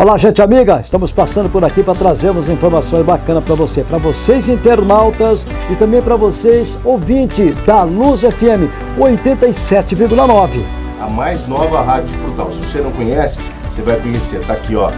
Olá, gente amiga, estamos passando por aqui para trazermos informações bacanas para você, para vocês internautas e também para vocês ouvintes da Luz FM 87,9. A mais nova rádio frutal. Se você não conhece, você vai conhecer. Tá aqui, ó,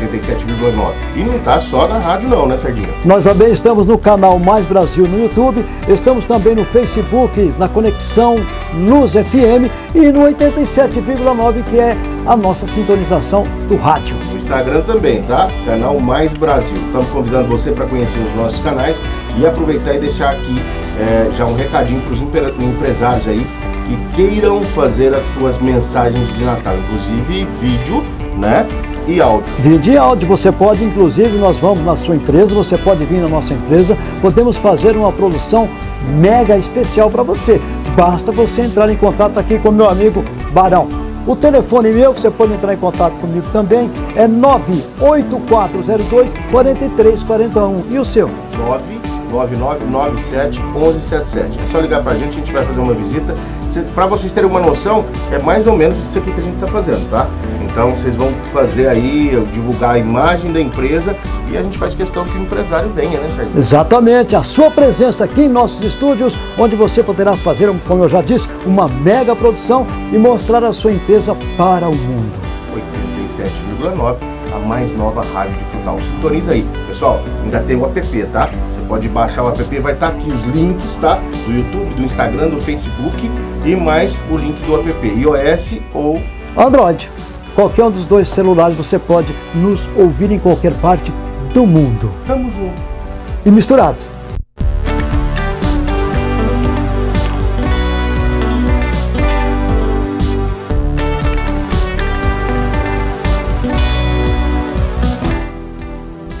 87,9. E não tá só na rádio não, né, Sardinha? Nós também estamos no canal Mais Brasil no YouTube, estamos também no Facebook, na Conexão Luz FM e no 87,9 que é a nossa sintonização do rádio. Instagram também, tá? Canal Mais Brasil. Estamos convidando você para conhecer os nossos canais e aproveitar e deixar aqui é, já um recadinho para os empresários aí que queiram fazer as suas mensagens de Natal, inclusive vídeo, né? E áudio. Vídeo e áudio, você pode, inclusive, nós vamos na sua empresa, você pode vir na nossa empresa, podemos fazer uma produção mega especial para você. Basta você entrar em contato aqui com meu amigo Barão. O telefone meu, você pode entrar em contato comigo também, é 98402 4341. E o seu? 99997 1177. É só ligar pra gente, a gente vai fazer uma visita. Para vocês terem uma noção, é mais ou menos isso aqui que a gente está fazendo, tá? Então vocês vão fazer aí, divulgar a imagem da empresa e a gente faz questão que o empresário venha, né, Sérgio? Exatamente, a sua presença aqui em nossos estúdios, onde você poderá fazer, como eu já disse, uma mega produção e mostrar a sua empresa para o mundo. 87,9, a mais nova rádio de frutal. Sintoniza aí. Pessoal, ainda tem o app, tá? Pode baixar o app, vai estar tá aqui os links, tá? Do YouTube, do Instagram, do Facebook e mais o link do app, iOS ou Android. Qualquer um dos dois celulares você pode nos ouvir em qualquer parte do mundo. Tamo junto. E misturados.